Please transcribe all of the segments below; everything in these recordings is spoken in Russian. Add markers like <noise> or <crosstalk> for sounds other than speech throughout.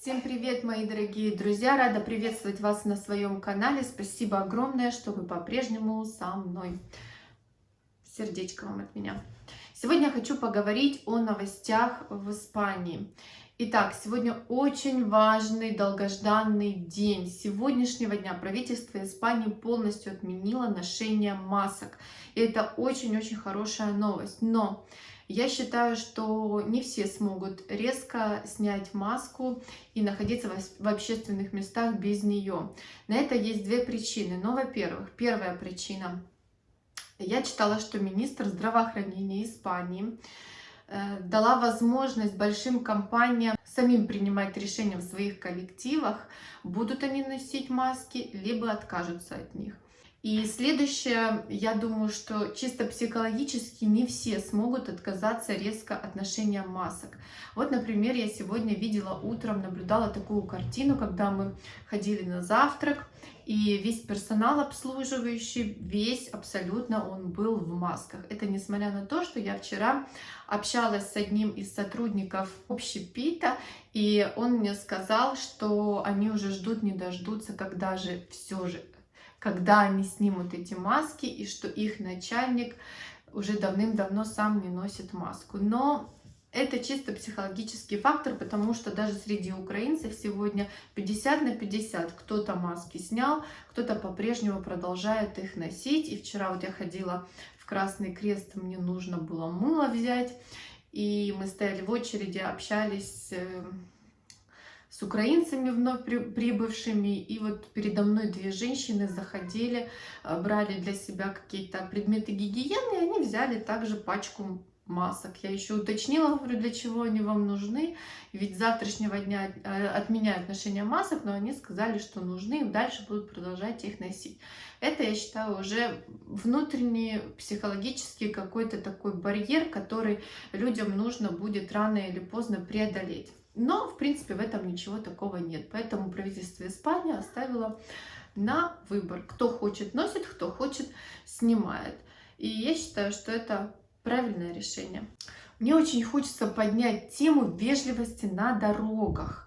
Всем привет, мои дорогие друзья! Рада приветствовать вас на своем канале. Спасибо огромное, что вы по-прежнему со мной. Сердечко вам от меня. Сегодня я хочу поговорить о новостях в Испании. Итак, сегодня очень важный, долгожданный день. С сегодняшнего дня правительство Испании полностью отменило ношение масок. И это очень-очень хорошая новость. Но я считаю, что не все смогут резко снять маску и находиться в общественных местах без нее. На это есть две причины. Но, во-первых, первая причина. Я читала, что министр здравоохранения Испании э, дала возможность большим компаниям самим принимать решения в своих коллективах, будут они носить маски, либо откажутся от них. И следующее, я думаю, что чисто психологически не все смогут отказаться резко от ношения масок. Вот, например, я сегодня видела утром, наблюдала такую картину, когда мы ходили на завтрак, и весь персонал обслуживающий, весь абсолютно он был в масках. Это несмотря на то, что я вчера общалась с одним из сотрудников общепита, и он мне сказал, что они уже ждут, не дождутся, когда же все же когда они снимут эти маски, и что их начальник уже давным-давно сам не носит маску. Но это чисто психологический фактор, потому что даже среди украинцев сегодня 50 на 50. Кто-то маски снял, кто-то по-прежнему продолжает их носить. И вчера вот я ходила в Красный Крест, мне нужно было мыло взять. И мы стояли в очереди, общались э, с украинцами вновь прибывшими. И вот передо мной две женщины заходили, э, брали для себя какие-то предметы гигиены, и они взяли также пачку масок. Я еще уточнила, говорю, для чего они вам нужны. Ведь с завтрашнего дня э, отменяют ношение масок, но они сказали, что нужны, и дальше будут продолжать их носить. Это, я считаю, уже внутренний психологический какой-то такой барьер, который людям нужно будет рано или поздно преодолеть. Но, в принципе, в этом ничего такого нет. Поэтому правительство Испании оставило на выбор. Кто хочет, носит, кто хочет, снимает. И я считаю, что это правильное решение. Мне очень хочется поднять тему вежливости на дорогах.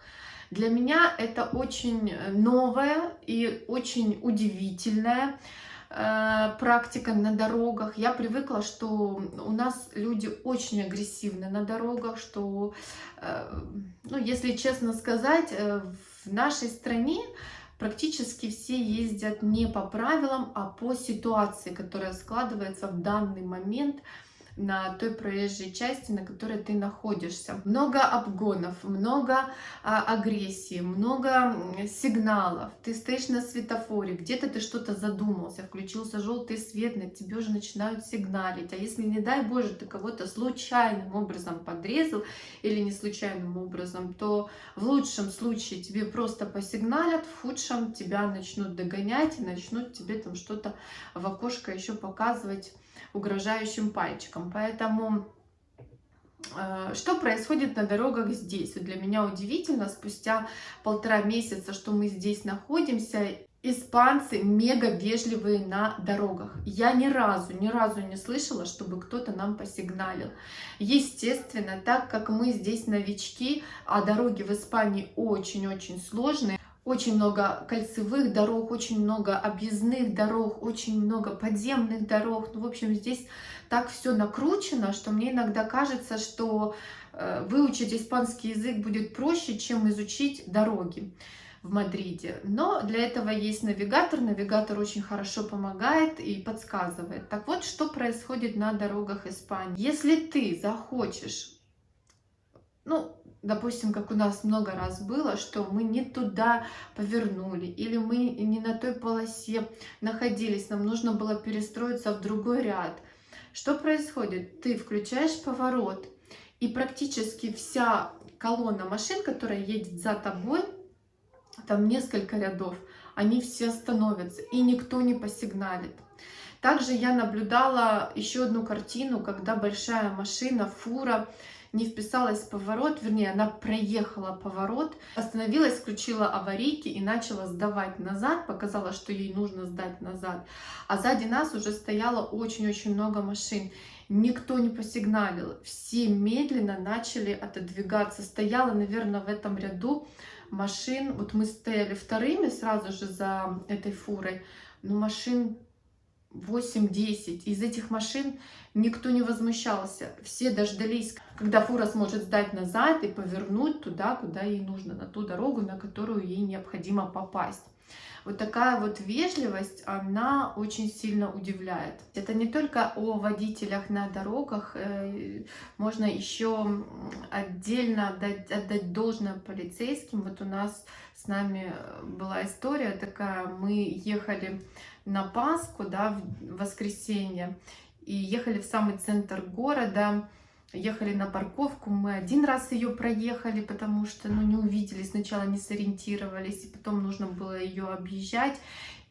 Для меня это очень новое и очень удивительное. Э, практика на дорогах. Я привыкла, что у нас люди очень агрессивны на дорогах, что, э, ну, если честно сказать, э, в нашей стране практически все ездят не по правилам, а по ситуации, которая складывается в данный момент – на той проезжей части, на которой ты находишься. Много обгонов, много а, агрессии, много сигналов. Ты стоишь на светофоре, где-то ты что-то задумался, включился желтый свет, на тебе уже начинают сигналить. А если, не дай Боже, ты кого-то случайным образом подрезал или не случайным образом, то в лучшем случае тебе просто посигналят, в худшем тебя начнут догонять и начнут тебе там что-то в окошко еще показывать угрожающим пальчиком. Поэтому э, что происходит на дорогах здесь? Для меня удивительно, спустя полтора месяца, что мы здесь находимся, испанцы мега вежливые на дорогах. Я ни разу, ни разу не слышала, чтобы кто-то нам посигналил. Естественно, так как мы здесь новички, а дороги в Испании очень-очень сложные, очень много кольцевых дорог, очень много объездных дорог, очень много подземных дорог. Ну, в общем, здесь так все накручено, что мне иногда кажется, что э, выучить испанский язык будет проще, чем изучить дороги в Мадриде. Но для этого есть навигатор. Навигатор очень хорошо помогает и подсказывает. Так вот, что происходит на дорогах Испании. Если ты захочешь, ну, допустим, как у нас много раз было, что мы не туда повернули, или мы не на той полосе находились, нам нужно было перестроиться в другой ряд. Что происходит? Ты включаешь поворот, и практически вся колонна машин, которая едет за тобой, там несколько рядов, они все остановятся, и никто не посигналит. Также я наблюдала еще одну картину, когда большая машина, фура, не вписалась в поворот, вернее, она проехала поворот, остановилась, включила аварийки и начала сдавать назад, показала, что ей нужно сдать назад. А сзади нас уже стояло очень-очень много машин. никто не посигналил. Все медленно начали отодвигаться. Стояла, наверное, в этом ряду машин. Вот мы стояли вторыми сразу же за этой фурой. Но машин 8-10. Из этих машин никто не возмущался. Все дождались, когда фура сможет сдать назад и повернуть туда, куда ей нужно, на ту дорогу, на которую ей необходимо попасть. Вот такая вот вежливость, она очень сильно удивляет. Это не только о водителях на дорогах, э, можно еще отдельно отдать, отдать должное полицейским. Вот у нас с нами была история такая, мы ехали на Пасху, да, в воскресенье, и ехали в самый центр города, ехали на парковку, мы один раз ее проехали, потому что, ну, не увидели, сначала не сориентировались, и потом нужно было ее объезжать,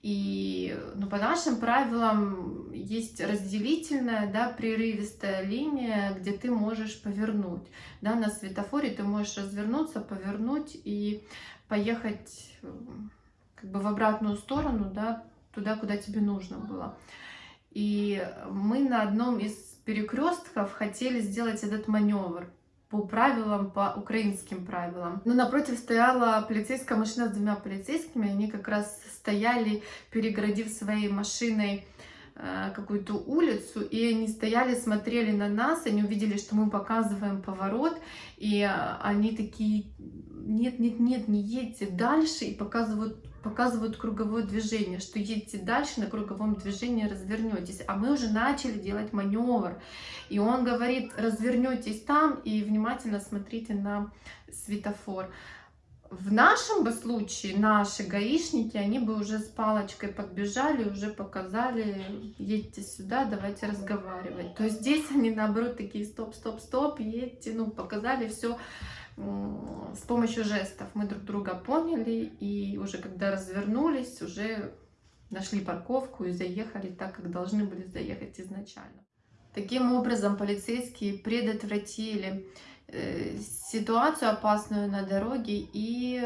и ну, по нашим правилам есть разделительная, да, прерывистая линия, где ты можешь повернуть. Да, на светофоре ты можешь развернуться, повернуть и поехать как бы в обратную сторону, да, туда, куда тебе нужно было. И мы на одном из перекрестков хотели сделать этот маневр по правилам, по украинским правилам. Но напротив стояла полицейская машина с двумя полицейскими, они как раз стояли, перегородив своей машиной э, какую-то улицу, и они стояли, смотрели на нас, они увидели, что мы показываем поворот, и э, они такие, нет, нет, нет, не едьте дальше, и показывают показывают круговое движение, что едете дальше, на круговом движении развернетесь. А мы уже начали делать маневр. И он говорит, развернетесь там и внимательно смотрите на светофор. В нашем бы случае наши гаишники, они бы уже с палочкой подбежали, уже показали, едьте сюда, давайте разговаривать. То есть здесь они наоборот такие, стоп, стоп, стоп, едьте, ну, показали все с помощью жестов мы друг друга поняли, и уже когда развернулись, уже нашли парковку и заехали так, как должны были заехать изначально. Таким образом, полицейские предотвратили э, ситуацию опасную на дороге и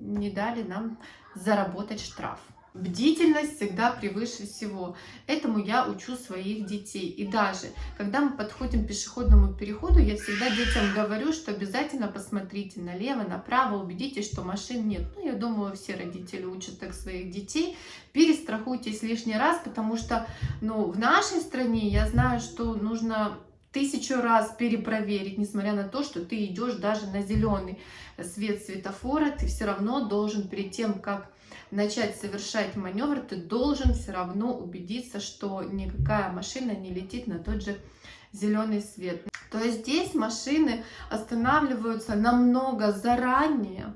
не дали нам заработать штраф. Бдительность всегда превыше всего. Этому я учу своих детей. И даже, когда мы подходим к пешеходному переходу, я всегда детям говорю, что обязательно посмотрите налево, направо, убедитесь, что машин нет. Ну, я думаю, все родители учат так своих детей. Перестрахуйтесь лишний раз, потому что, ну, в нашей стране я знаю, что нужно тысячу раз перепроверить, несмотря на то, что ты идешь даже на зеленый свет светофора, ты все равно должен перед тем, как начать совершать маневр, ты должен все равно убедиться, что никакая машина не летит на тот же зеленый свет. То есть здесь машины останавливаются намного заранее,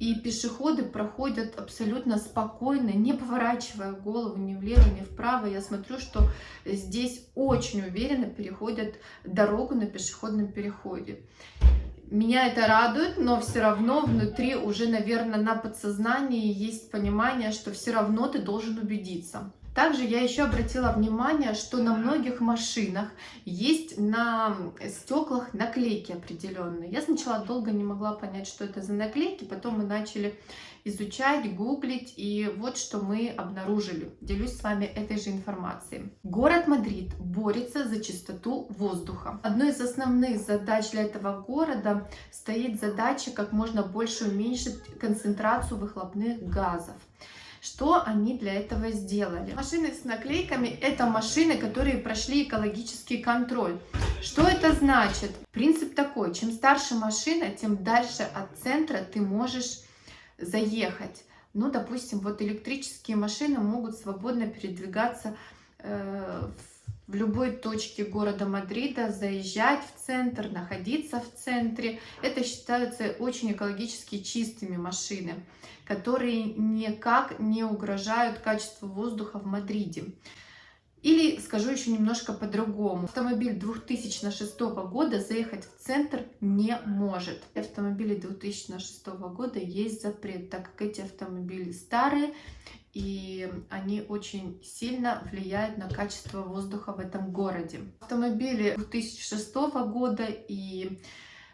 и пешеходы проходят абсолютно спокойно, не поворачивая голову ни влево, ни вправо. Я смотрю, что здесь очень уверенно переходят дорогу на пешеходном переходе. Меня это радует, но все равно внутри уже, наверное, на подсознании есть понимание, что все равно ты должен убедиться. Также я еще обратила внимание, что на многих машинах есть на стеклах наклейки определенные. Я сначала долго не могла понять, что это за наклейки, потом мы начали изучать, гуглить, и вот что мы обнаружили. Делюсь с вами этой же информацией. Город Мадрид борется за чистоту воздуха. Одной из основных задач для этого города стоит задача как можно больше уменьшить концентрацию выхлопных газов. Что они для этого сделали? Машины с наклейками – это машины, которые прошли экологический контроль. Что это значит? Принцип такой, чем старше машина, тем дальше от центра ты можешь заехать. Ну, допустим, вот электрические машины могут свободно передвигаться э, в любой точке города Мадрида, заезжать в центр, находиться в центре. Это считаются очень экологически чистыми машины, которые никак не угрожают качеству воздуха в Мадриде. Или скажу еще немножко по-другому. Автомобиль 2006 года заехать в центр не может. Автомобили 2006 года есть запрет, так как эти автомобили старые, и они очень сильно влияют на качество воздуха в этом городе. Автомобили 2006 года и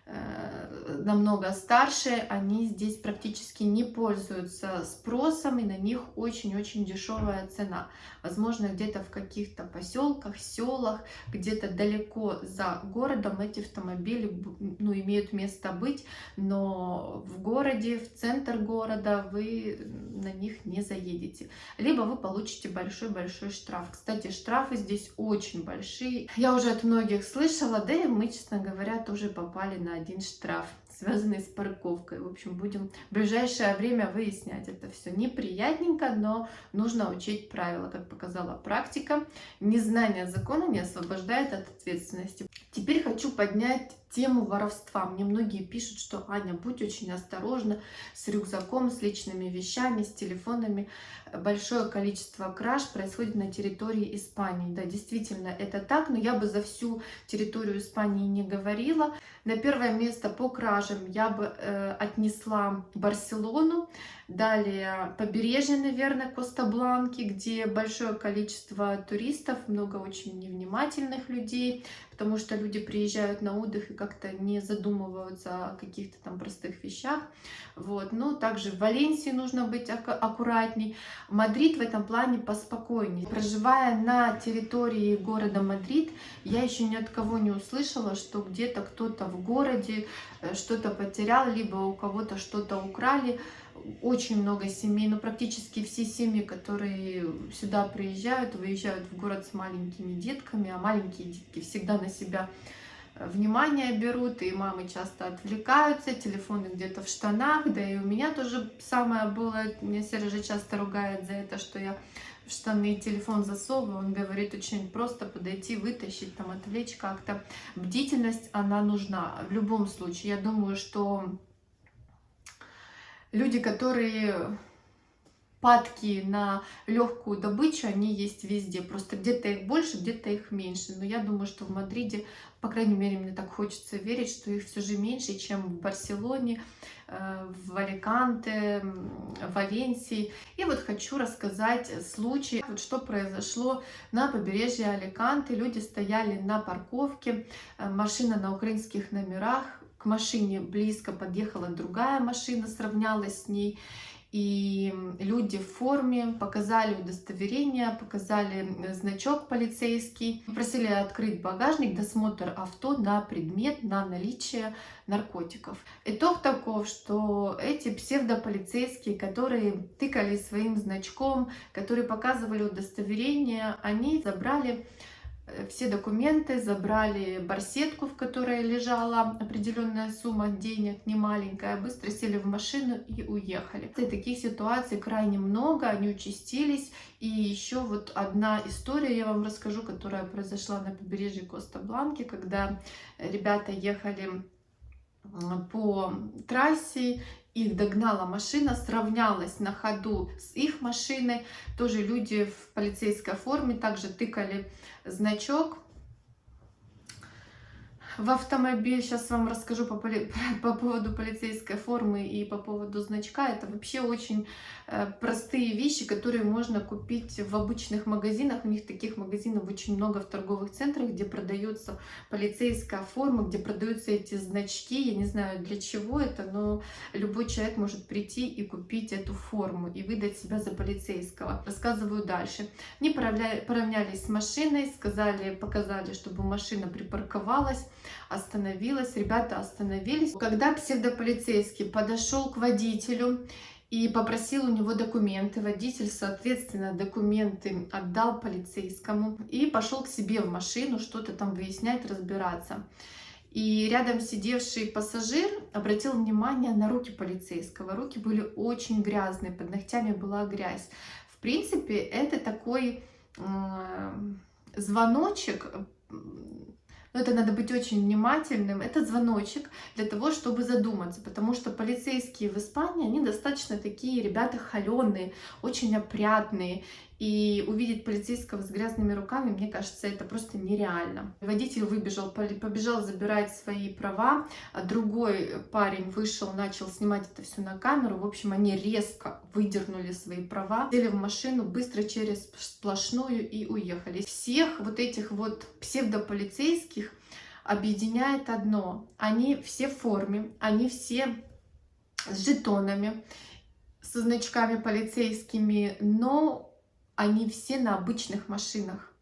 намного старше, они здесь практически не пользуются спросом, и на них очень-очень дешевая цена. Возможно, где-то в каких-то поселках, селах, где-то далеко за городом эти автомобили ну, имеют место быть, но в городе, в центр города вы на них не заедете. Либо вы получите большой-большой штраф. Кстати, штрафы здесь очень большие. Я уже от многих слышала, да и мы, честно говоря, тоже попали на один штраф, связанный с парковкой. В общем, будем в ближайшее время выяснять это все. Неприятненько, но нужно учить правила, как показала практика. Незнание закона не освобождает от ответственности. Теперь хочу поднять тему воровства. Мне многие пишут, что Аня, будь очень осторожна с рюкзаком, с личными вещами, с телефонами. Большое количество краж происходит на территории Испании. Да, действительно, это так, но я бы за всю территорию Испании не говорила. На первое место по кражам я бы э, отнесла Барселону. Далее побережье, наверное, Коста-Бланки, где большое количество туристов, много очень невнимательных людей, потому что люди приезжают на отдых и как-то не задумываются о каких-то там простых вещах. Вот. Но также в Валенсии нужно быть аккуратней. Мадрид в этом плане поспокойнее. Проживая на территории города Мадрид, я еще ни от кого не услышала, что где-то кто-то в городе э, что-то потерял, либо у кого-то что-то украли очень много семей, но практически все семьи, которые сюда приезжают, выезжают в город с маленькими детками, а маленькие детки всегда на себя внимание берут, и мамы часто отвлекаются, телефоны где-то в штанах, да и у меня тоже самое было, меня Сережа часто ругает за это, что я в штаны телефон засовываю, он говорит очень просто подойти, вытащить, там отвлечь как-то. Бдительность, она нужна в любом случае. Я думаю, что люди, которые падки на легкую добычу, они есть везде. Просто где-то их больше, где-то их меньше. Но я думаю, что в Мадриде, по крайней мере, мне так хочется верить, что их все же меньше, чем в Барселоне, э, в Аликанте, в Валенсии. И вот хочу рассказать случай, вот что произошло на побережье Аликанте. Люди стояли на парковке, э, машина на украинских номерах, к машине близко подъехала другая машина, сравнялась с ней. И люди в форме показали удостоверение, показали значок полицейский, просили открыть багажник, досмотр авто на предмет, на наличие наркотиков. Итог таков, что эти псевдополицейские, которые тыкали своим значком, которые показывали удостоверение, они забрали все документы, забрали барсетку, в которой лежала определенная сумма денег, не маленькая, быстро сели в машину и уехали. И таких ситуаций крайне много, они участились. И еще вот одна история я вам расскажу, которая произошла на побережье Коста-Бланки, когда ребята ехали по трассе их догнала машина, сравнялась на ходу с их машиной. Тоже люди в полицейской форме также тыкали значок в автомобиль. Сейчас вам расскажу по, поли... <laughs> по поводу полицейской формы и по поводу значка. Это вообще очень э, простые вещи, которые можно купить в обычных магазинах. У них таких магазинов очень много в торговых центрах, где продается полицейская форма, где продаются эти значки. Я не знаю для чего это, но любой человек может прийти и купить эту форму и выдать себя за полицейского. Рассказываю дальше. Они поравнялись с машиной, сказали, показали, чтобы машина припарковалась остановилась, ребята остановились. Когда псевдополицейский подошел к водителю и попросил у него документы, водитель, соответственно, документы отдал полицейскому и пошел к себе в машину что-то там выяснять, разбираться. И рядом сидевший пассажир обратил внимание на руки полицейского. Руки были очень грязные, под ногтями была грязь. В принципе, это такой э, звоночек но это надо быть очень внимательным. Это звоночек для того, чтобы задуматься, потому что полицейские в Испании, они достаточно такие ребята холеные, очень опрятные, и увидеть полицейского с грязными руками, мне кажется, это просто нереально. Водитель выбежал, побежал забирать свои права, а другой парень вышел, начал снимать это все на камеру. В общем, они резко выдернули свои права, сели в машину быстро через сплошную и уехали. Всех вот этих вот псевдополицейских объединяет одно. Они все в форме, они все с жетонами, со значками полицейскими, но они все на обычных машинах.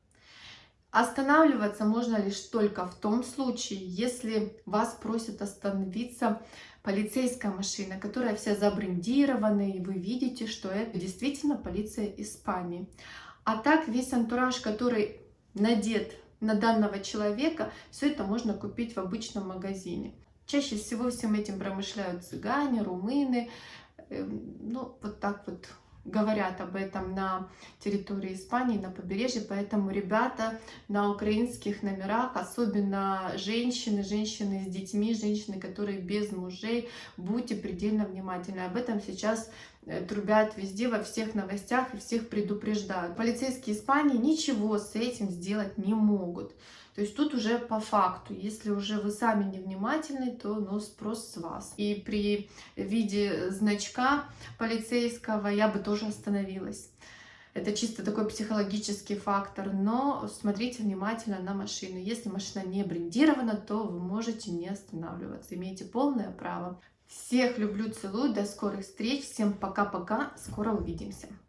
Останавливаться можно лишь только в том случае, если вас просят остановиться полицейская машина, которая вся забрендирована, и вы видите, что это действительно полиция Испании. А так весь антураж, который надет на данного человека, все это можно купить в обычном магазине. Чаще всего всем этим промышляют цыгане, румыны, эм, ну вот так вот говорят об этом на территории Испании, на побережье, поэтому ребята на украинских номерах, особенно женщины, женщины с детьми, женщины, которые без мужей, будьте предельно внимательны. Об этом сейчас трубят везде, во всех новостях и всех предупреждают. Полицейские Испании ничего с этим сделать не могут. То есть тут уже по факту, если уже вы сами невнимательны, то ну, спрос с вас. И при виде значка полицейского я бы тоже остановилась. Это чисто такой психологический фактор, но смотрите внимательно на машину. Если машина не брендирована, то вы можете не останавливаться, имеете полное право. Всех люблю, целую, до скорых встреч, всем пока-пока, скоро увидимся.